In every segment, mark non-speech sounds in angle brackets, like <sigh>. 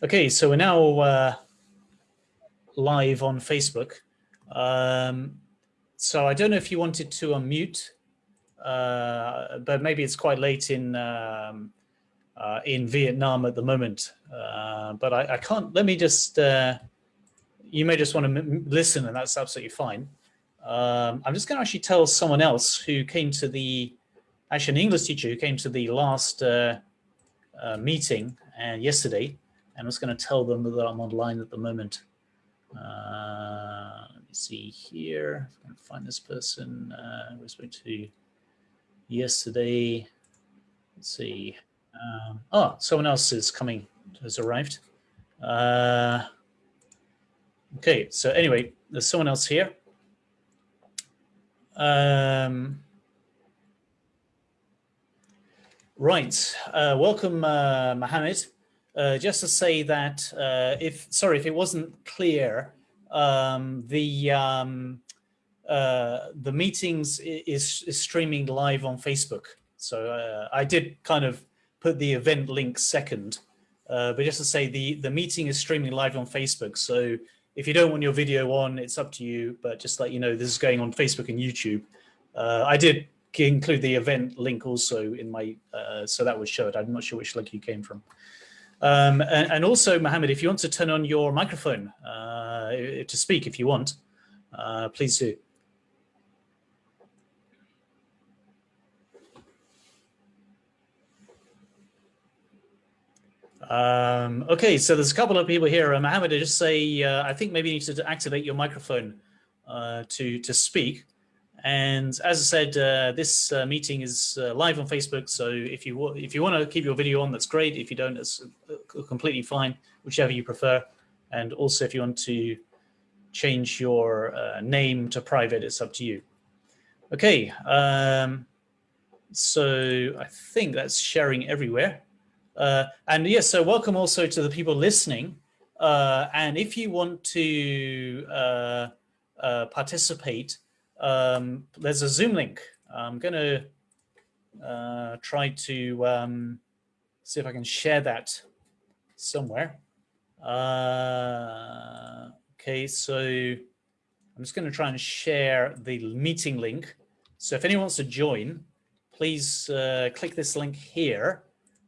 Okay, so we're now uh, live on Facebook. Um, so I don't know if you wanted to unmute, uh, but maybe it's quite late in um, uh, in Vietnam at the moment. Uh, but I, I, can't. Let me just. Uh, you may just want to listen, and that's absolutely fine. Um, I'm just going to actually tell someone else who came to the, actually an English teacher who came to the last uh, meeting and yesterday and I was going to tell them that I'm online at the moment. Uh, let me see here. If I can find this person uh, respect to yesterday. Let's see. Um, oh, someone else is coming, has arrived. Uh, okay, so anyway, there's someone else here. Um, right, uh, welcome, uh, Mohammed. Uh, just to say that uh, if, sorry, if it wasn't clear, um, the um, uh, the meetings is, is, streaming live on Facebook. So uh, I did kind of put the event link second, uh, but just to say the, the meeting is streaming live on Facebook. So if you don't want your video on, it's up to you, but just let you know this is going on Facebook and YouTube. I did include the event link also in my, so that was showed. I'm not sure which link you came from. Um, and, and, also, Mohammed, if you want to turn on your microphone uh, to speak, if you want, uh, please do. Um, okay, so there's a couple of people here. Uh, Mohammed, I just say, uh, I think maybe you need to activate your microphone uh, to, to speak. And as I said, uh, this uh, meeting is uh, live on Facebook. So if you if you want to keep your video on, that's great. If you don't, it's uh, completely fine, whichever you prefer. And also, if you want to change your uh, name to private, it's up to you. Okay. Um, so I think that's sharing everywhere. Uh, and yes, so welcome also to the people listening. and if you want to participate, um, there's a Zoom link. I'm going to uh, try to um, see if I can share that somewhere. Uh, okay, so I'm just going to try and share the meeting link. So if anyone wants to join, please uh, click this link here.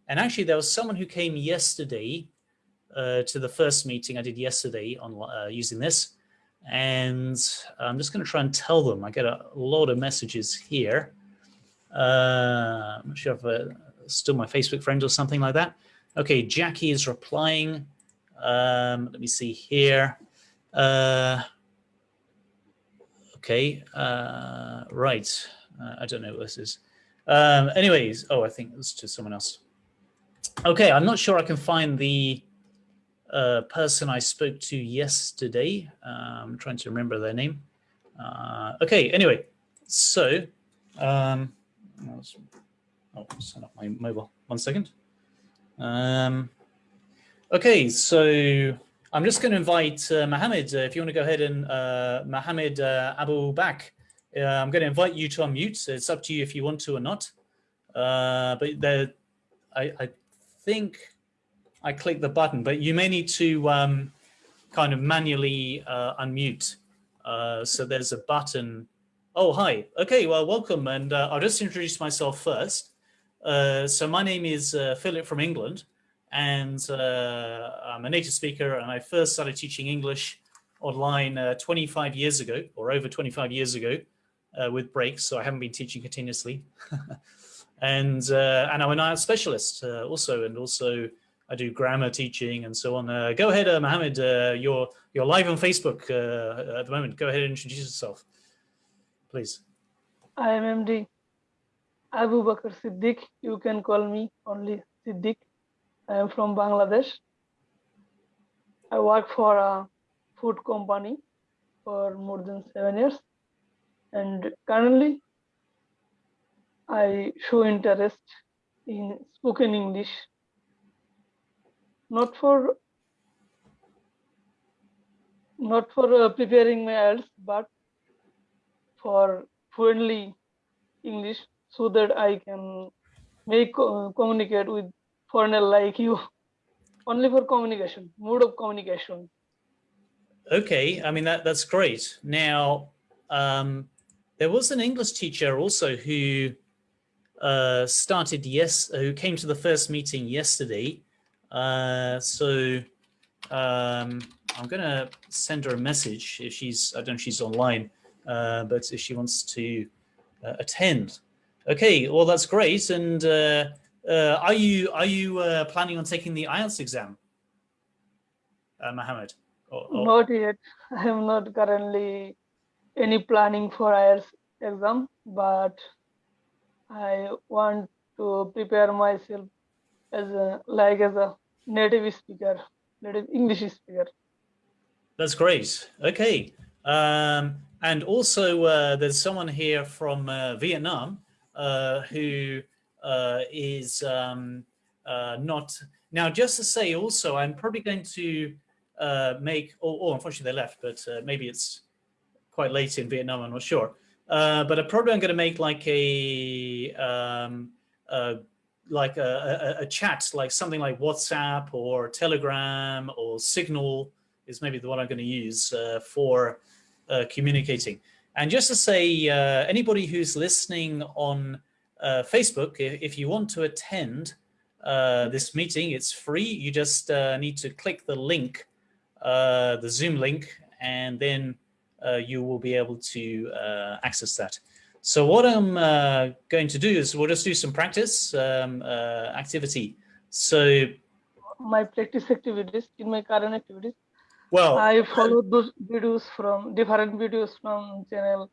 And actually, there was someone who came yesterday uh, to the first meeting I did yesterday on uh, using this and I'm just going to try and tell them. I get a lot of messages here. Uh, I'm not sure if uh, still my Facebook friend or something like that. Okay, Jackie is replying. Um, let me see here. Uh, okay, uh, right. Uh, I don't know what this is. Um, anyways, oh, I think it's to someone else. Okay, I'm not sure I can find the uh, person I spoke to yesterday. I'm trying to remember their name. Uh, okay, anyway, so, um, oh, set up my mobile, one second. Um, okay, so I'm just going to invite uh, Mohammed, uh, if you want to go ahead and uh, Mohammed uh, Abu Bak, uh, I'm going to invite you to unmute. It's up to you if you want to or not. Uh, but there, I, I think I click the button, but you may need to um, kind of manually uh, unmute. Uh, so there's a button. Oh, hi. Okay, well, welcome. And uh, I'll just introduce myself first. Uh, so my name is uh, Philip from England, and uh, I'm a native speaker, and I first started teaching English online 25 years ago, or over 25 years ago, with breaks, so I haven't been teaching continuously. <laughs> and, and I'm an IELTS specialist also, and also I do grammar teaching and so on. Uh, go ahead, uh, Mohammed. Uh, you're you're live on Facebook uh, at the moment. Go ahead and introduce yourself, please. I am MD Abu Bakr Siddiq. You can call me only Siddiq. I am from Bangladesh. I work for a food company for more than seven years, and currently I show interest in spoken English not for not for uh, preparing my IELTS, but for fluently English so that I can make uh, communicate with foreigner like you. <laughs> only for communication, mode of communication. Okay, I mean that that's great. Now, um, there was an English teacher also who uh, started yes, who came to the first meeting yesterday. Uh, so um, I'm gonna send her a message if she's I don't know if she's online, uh, but if she wants to uh, attend. Okay, well that's great. And uh, uh, are you are you planning on taking the IELTS exam, Mohammed? Or, or- Not yet. I am not currently any planning for IELTS exam, but I want to prepare myself as a like as a native speaker, native English speaker. That's great. Okay. Um, and also, uh, there's someone here from uh, Vietnam uh, who uh, is um, uh, not. Now, just to say also, I'm probably going to uh, make, oh, oh, unfortunately they left, but maybe it's quite late in Vietnam, I'm not sure. Uh, but I probably I'm going to make like a, um, uh, like a, a, a chat, like something like WhatsApp or Telegram or Signal is maybe the one I'm going to use uh, for uh, communicating. And just to say, uh, anybody who's listening on uh, Facebook, if, if you want to attend uh, this meeting, it's free. You just uh, need to click the link, the Zoom link, and then you will be able to access that. So what I'm uh, going to do is we'll just do some practice um, uh, activity. So, My practice activities in my current activities, well, I follow those videos from different videos from channel.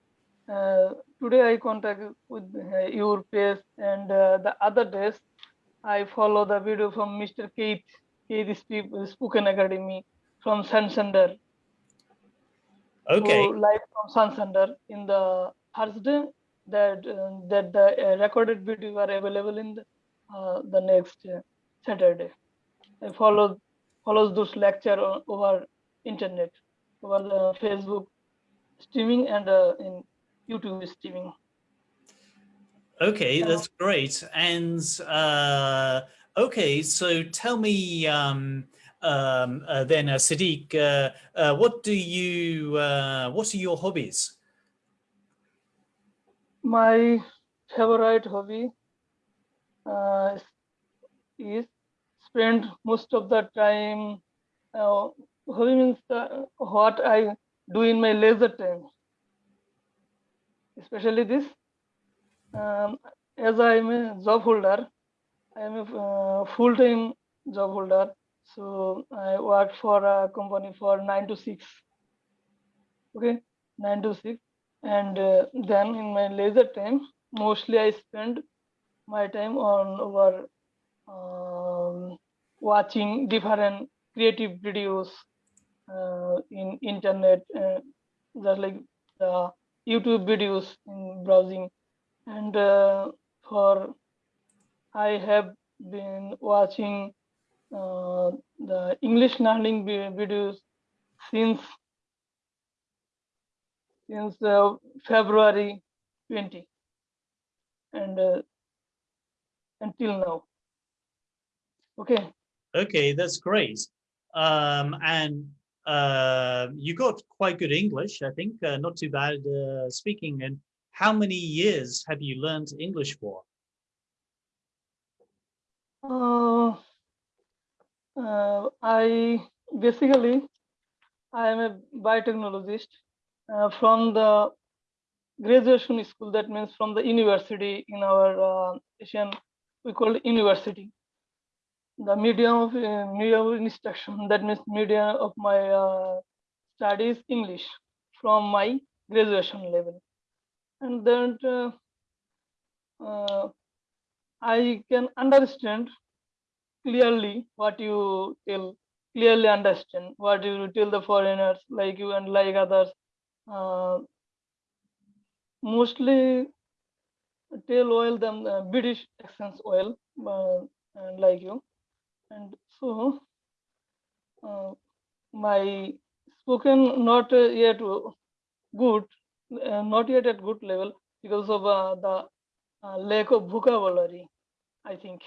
Uh, today I contact with uh, your page and uh, the other days I follow the video from Mr. Keith, Keith Sp- Spoken Academy from Santander. okay. who live from Santander in the Thursday that uh, that the uh, recorded video are available in the, uh, the next uh, Saturday. I follow follows those lecture over internet, over the Facebook streaming and uh, in YouTube streaming. Okay, that's great. And uh, okay, so tell me um, um, uh, then, uh, Sadiq, uh, uh, what do you, uh, what are your hobbies? My favorite hobby uh, is spend most of the time. Uh, hobby means uh, what I do in my leisure time, especially this. Um, as I am a job holder, I am a uh, full-time job holder. So I work for a company for nine to six. Okay, nine to six and uh, then in my leisure time mostly i spend my time on over um, watching different creative videos uh, in internet uh, just like the youtube videos in browsing. And uh, for i have been watching uh, the english learning videos since since uh, February 20 and uh, until now. Okay, Okay, that's great. Um, and uh, you got quite good English, I think, uh, not too bad uh, speaking. And how many years have you learned English for? uh, uh, I basically I am a biotechnologist uh, from the graduation school. That means from the university in our uh, Asian we call it university. The medium of uh, medium of instruction. That means medium of my uh, studies English from my graduation level, and then uh, uh, I can understand clearly what you tell. Clearly understand what you tell the foreigners like you and like others. Uh, mostly tail oil than uh, British accents oil, uh, and like you. And so uh, my spoken not uh, yet good, uh, not yet at good level because of uh, the uh, lack of vocabulary, I think.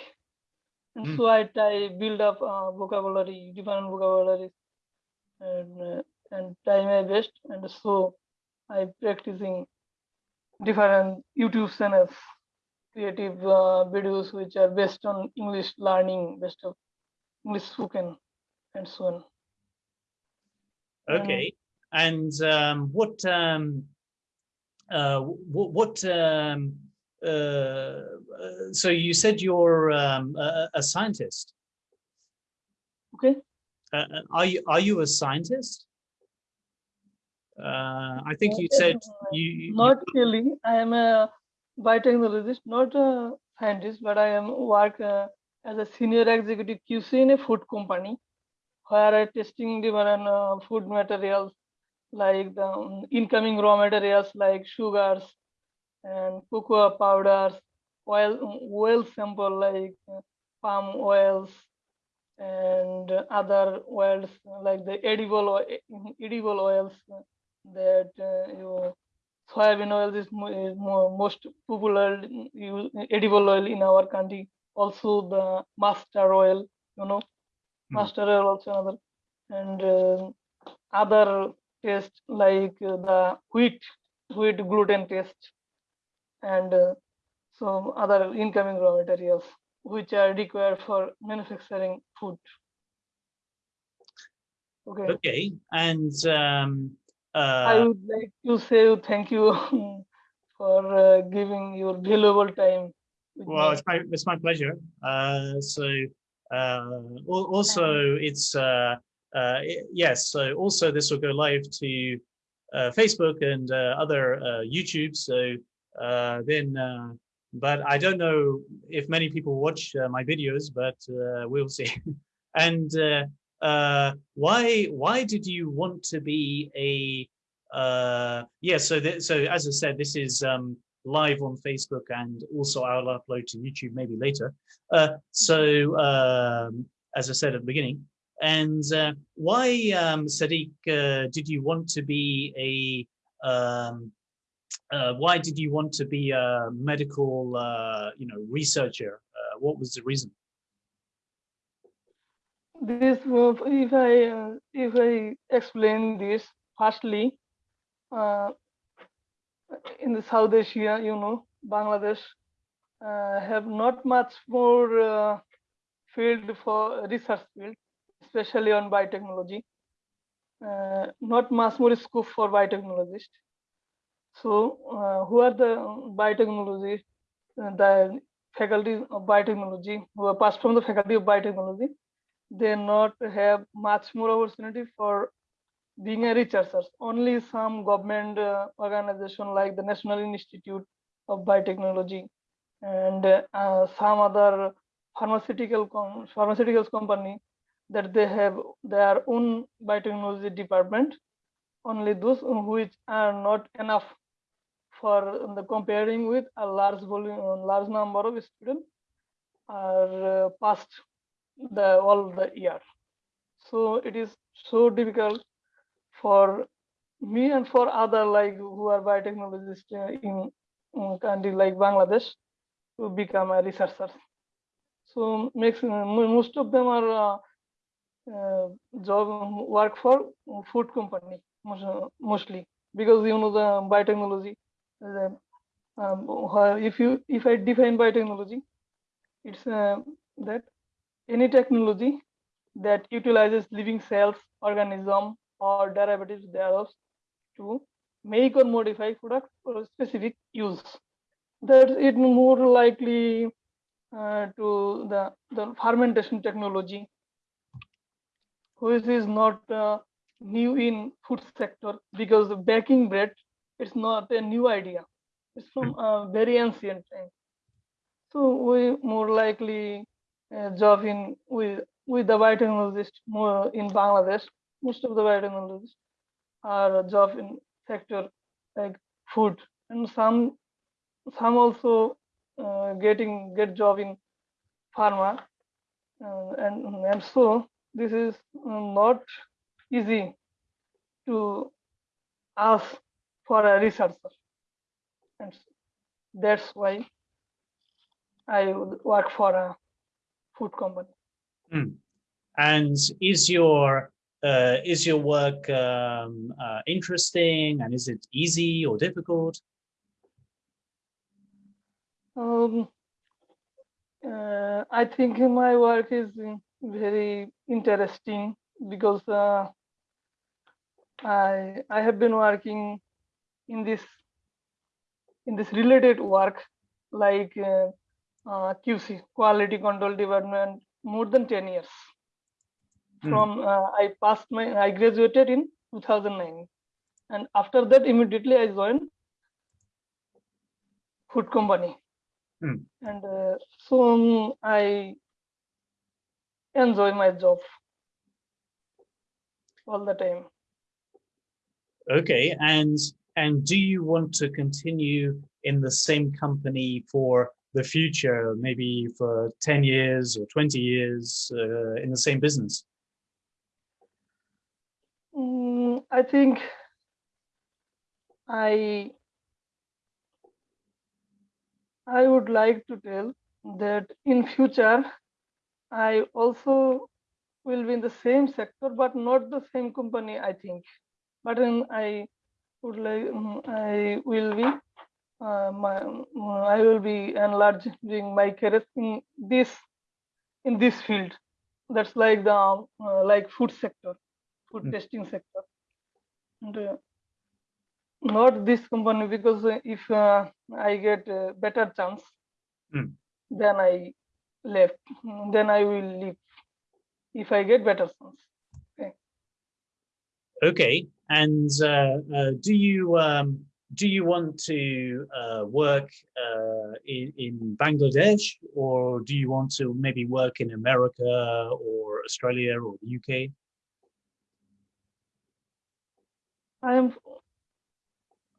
And Mm. so I try build up uh, vocabulary, different vocabularies, and uh, and try my best. And so I'm practicing different YouTube channels, creative uh, videos which are based on English learning, based on English spoken, and so on. Okay. And um, what um, uh, what um, uh, uh, so you said you're um, a, a scientist. Okay. Uh, uh, are you are you a scientist? Uh, I think you Uh, said uh, you, you Not really. I am a biotechnologist, not a scientist, but I am work uh, as a senior executive QC in a food company, where I testing different uh, food materials like the um, incoming raw materials like sugars and cocoa powders, oil oil sample like uh, palm oils and other oils like the edible edible oils that uh, you soybean oil is, is mo- most popular use, edible oil in our country. Also the mustard oil, you know, Hmm. mustard oil also another, and uh, other taste like uh, the wheat, wheat gluten taste, and uh, some other incoming raw materials which are required for manufacturing food. Okay. okay. And um, I uh, would like to say thank you <laughs> for uh, giving your valuable time. well, it's my it's my pleasure. Uh, so uh, also it's uh, uh, yes. So also this will go live to uh, Facebook and uh, other uh, YouTube. So uh, then, uh, but I don't know if many people watch uh, my videos, but uh, we'll see. <laughs> and uh, uh, why why did you want to be a uh, yeah? So so as I said, this is um, live on Facebook and also I'll upload to YouTube maybe later. Uh, so um, as I said at the beginning, and uh, why, um, Sadiq, uh, did you want to be a, um, uh, why did you want to be a medical, uh, you know, researcher? Uh, what was the reason? This, uh, if I uh, if I explain this, firstly, uh, in the South Asia, you know, Bangladesh uh, have not much more uh, field for research field, especially on biotechnology. Uh, not much more scope for biotechnologists. So, uh, who are the biotechnologists? Uh, the faculty of biotechnology who are passed from the faculty of biotechnology, they not have much more opportunity for being a researcher. Only some government uh, organization like the National Institute of Biotechnology and uh, some other pharmaceutical com- pharmaceuticals company that they have their own biotechnology department. Only those which are not enough for the comparing with a large volume, large number of students are uh, passed the all the year. So it is so difficult for me and for other like who are biotechnologists in, in country like Bangladesh to become a researcher. So makes most of them are uh, uh, job work for food company mostly because you know the biotechnology. The, um, if you if I define biotechnology, it's uh, that any technology that utilizes living cells, organism, or derivatives thereof to make or modify products for specific use. That it more likely uh, to the, the fermentation technology, which is not uh, new in food sector because the baking bread it's not a new idea. It's from a very ancient time. So we more likely job in with with the biotechnologist more in Bangladesh. Most of the biotechnologists are a job in sector like food, and some some also uh, getting get job in pharma, uh, and and so this is uh, not easy to ask for a researcher, and that's why I work for a food company. Mm. And is your uh, is your work um, uh, interesting and is it easy or difficult? Um, uh, I think my work is very interesting because uh, I I have been working in this in this related work like uh, QC quality control department more than 10 years mm. from uh, I passed my I graduated in 2009 and after that immediately I joined food company mm. and uh, so um, I enjoy my job all the time okay and and do you want to continue in the same company for the future, maybe for 10 years or 20 years uh, in the same business? Mm, I think I I would like to tell that in future I also will be in the same sector but not the same company I think but then I would like mm, I will be my, I will be enlarging my career in this in this field. That's like the uh, like food sector, food mm. testing sector, and uh, not this company because if uh, I get a better chance, mm. then I left. Then I will leave if I get better chance. Okay. Okay, and uh, uh, do you um, do you want to uh, work uh, in, in, Bangladesh or do you want to maybe work in America or Australia or the UK? I am.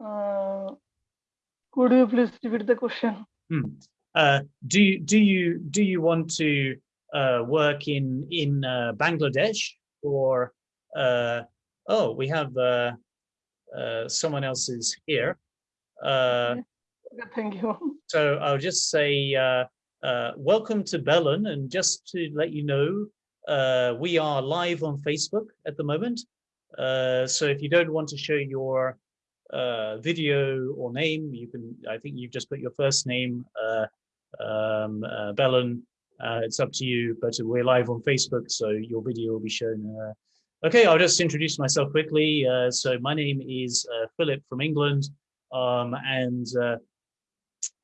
Uh, could you please repeat the question? Hmm. Uh, do you do you do you want to uh, work in in uh, Bangladesh or oh we have uh, someone else is here. Uh, Thank you. So I'll just say uh, uh, welcome to Belen, and just to let you know, uh, we are live on Facebook at the moment. Uh, so if you don't want to show your uh, video or name, you can. I think you've just put your first name, uh, um, uh, Belen. Uh, it's up to you, but we're live on Facebook, so your video will be shown uh, Okay, I'll just introduce myself quickly. Uh, so my name is uh, Philip from England, um, and uh,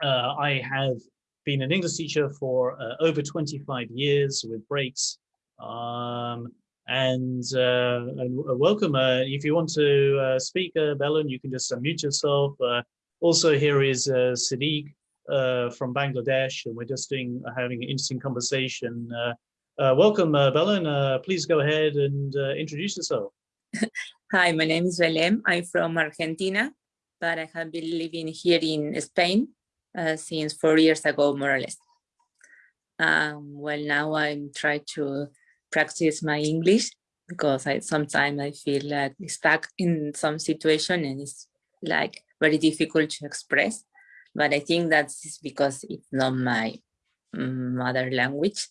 uh I have been an English teacher for uh, over 25 years with breaks. Um, and, uh, and welcome. if you want to speak, Belen, you can just unmute yourself. also, here is Sadiq from Bangladesh, and we're just doing having an interesting conversation uh, welcome, uh, Belen. Uh, please go ahead and uh, introduce yourself. <laughs> Hi, my name is Belen. I'm from Argentina, but I have been living here in Spain uh, since four years ago, more or less. Um, well, now I'm trying to practice my English because I sometimes I feel like stuck in some situation and it's like very difficult to express. But I think that's because it's not my mm, mother language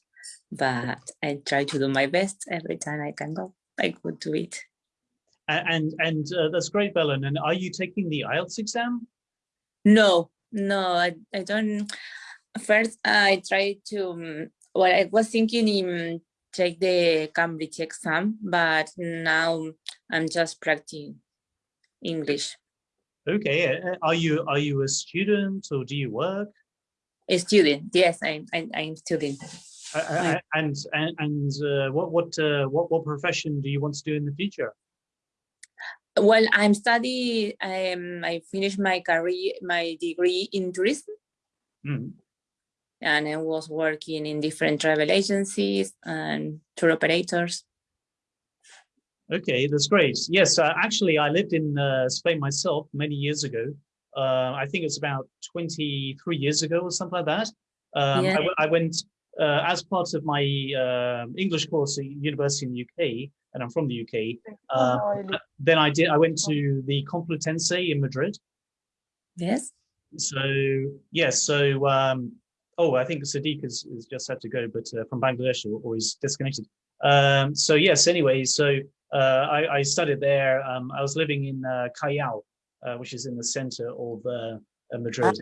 but I try to do my best every time I can go. I could do it. And and uh, that's great, Belen. And are you taking the IELTS exam? No, no, I, I don't. First, I tried to, um, well, I was thinking in take the Cambridge exam, but now I'm just practicing English. Okay, are you are you a student or do you work? A student, yes, I'm I, I'm student. Uh, and and, and uh, what what uh, what what profession do you want to do in the future? Well, I'm studying. Um, I finished my career, my degree in tourism, mm. and I was working in different travel agencies and tour operators. Okay, that's great. Yes, uh, actually, I lived in uh, Spain myself many years ago. Uh, I think it's about 23 years ago or something like that. Um, yeah. I, I, went uh, as part of my uh, English course at university in the UK, and I'm from the UK, uh, oh, then I did. I went to the Complutense in Madrid. Yes. So yes, so um, oh, I think Sadiq has, has just had to go, but uh, from Bangladesh or, he's disconnected. Um, so yes, anyway, so uh, I, I, studied there. Um, I was living in uh, Callao, uh, which is in the center of uh, Madrid.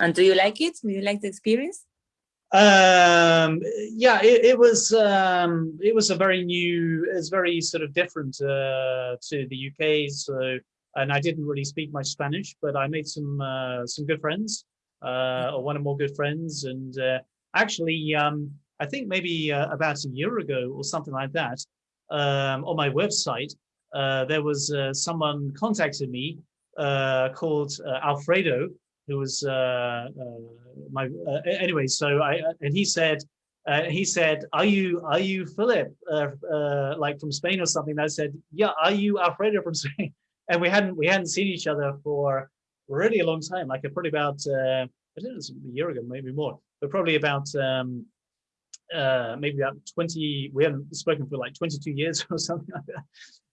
And do you like it? Do you like the experience? Um, yeah, it, it was um, it was a very new, it's very sort of different uh, to the UK. So, and I didn't really speak much Spanish, but I made some uh some good friends uh, or one or more good friends. And uh, actually, um, I think maybe uh, about a year ago or something like that, um, on my website, uh, there was uh, someone contacted me uh, called Alfredo, who was my anyway. So I and he said. he said, "Are you are you Philip, like from Spain or something?" And I said, "Yeah." Are you Alfredo from <laughs> Spain? And we hadn't we hadn't seen each other for really a long time, like probably about, uh, I don't know, a year ago, maybe more, but probably about, um, uh, maybe about 20, we haven't spoken for like 22 years <laughs> or something like that.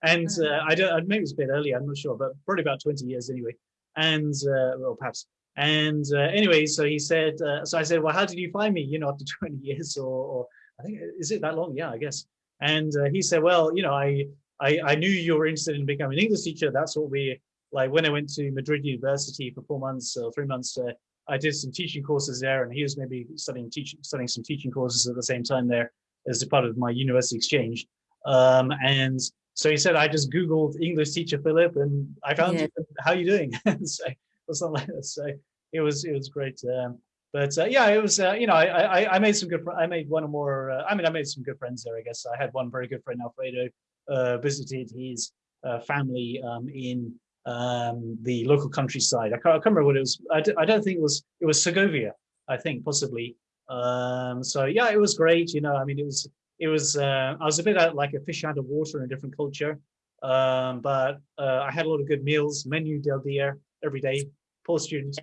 And uh, mm. I don't, maybe it's a bit earlier, I'm not sure, but probably about 20 years anyway. And, uh, well, perhaps. And uh, anyway, so he said, uh, so I said, well, how did you find me, you know, after <laughs> 20 years or, or I think, is it that long? Yeah, I guess. And uh, he said, well, you know, I, I, I knew you were interested in becoming an English teacher. That's what we like when I went to Madrid University for four months or three months, uh, I did some teaching courses there, and he was maybe studying teaching, studying some teaching courses at the same time there as a part of my university exchange. Um, and so he said, I just Googled English teacher Philip, and I found yeah. you. How are you doing? <laughs> so or something like that. So it was it was great. Um, but uh, yeah, it was uh, you know I, I, I made some good I made one or more. Uh, I mean I made some good friends there. I guess I had one very good friend Alfredo uh, visited his uh, family um, in um, the local countryside. I can't, I can't, remember what it was. I d I don't think it was, it was Segovia, I think possibly. Um, so yeah, it was great. You know, I mean, it was, it was, uh, I was a bit like a fish out of water in a different culture. Um, but I had a lot of good meals, menu del dia every day, poor students.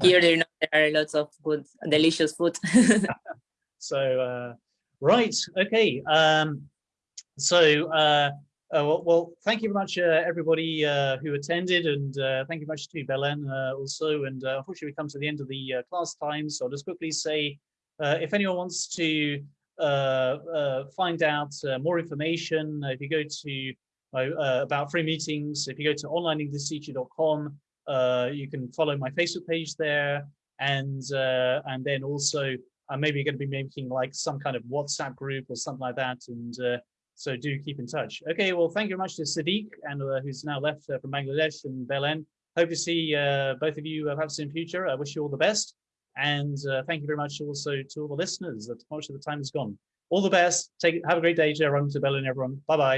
Here there are lots of good, delicious food. <laughs> so, uh, right, okay. Um, so, uh, uh, well, well, thank you very much, uh, everybody uh, who attended, and uh, thank you very much to Belen uh, also. And uh, unfortunately, we come to the end of the class time, so I'll just quickly say, if anyone wants to find out more information, if you go to about free meetings, if you go to onlineenglishteacher.com, you can follow my Facebook page there, and uh, and then also I'm maybe going to be making like some kind of WhatsApp group or something like that, and uh, so do keep in touch. Okay, well, thank you very much to Sadiq, and uh, who's now left uh, from Bangladesh and Belen. Hope to see uh, both of you uh, perhaps in future. I wish you all the best. And uh, thank you very much also to all the listeners. That much of the time is gone. All the best. Take Have a great day to everyone, to Belen, everyone. Bye-bye.